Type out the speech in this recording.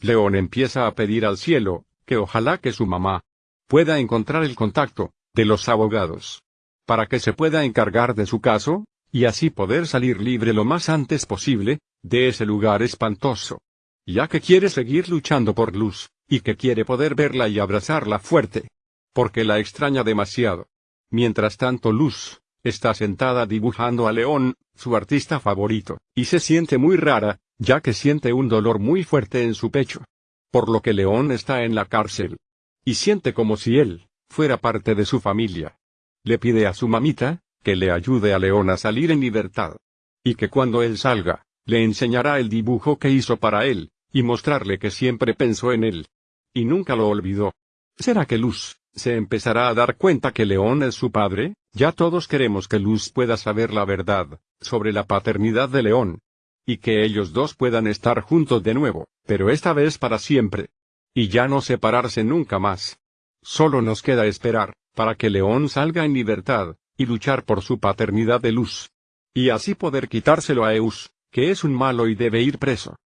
León empieza a pedir al cielo, que ojalá que su mamá pueda encontrar el contacto de los abogados para que se pueda encargar de su caso, y así poder salir libre lo más antes posible, de ese lugar espantoso. Ya que quiere seguir luchando por Luz, y que quiere poder verla y abrazarla fuerte. Porque la extraña demasiado. Mientras tanto Luz, está sentada dibujando a León, su artista favorito, y se siente muy rara, ya que siente un dolor muy fuerte en su pecho. Por lo que León está en la cárcel. Y siente como si él, fuera parte de su familia le pide a su mamita, que le ayude a León a salir en libertad. Y que cuando él salga, le enseñará el dibujo que hizo para él, y mostrarle que siempre pensó en él. Y nunca lo olvidó. ¿Será que Luz, se empezará a dar cuenta que León es su padre? Ya todos queremos que Luz pueda saber la verdad, sobre la paternidad de León. Y que ellos dos puedan estar juntos de nuevo, pero esta vez para siempre. Y ya no separarse nunca más. Solo nos queda esperar para que León salga en libertad, y luchar por su paternidad de luz. Y así poder quitárselo a Eus, que es un malo y debe ir preso.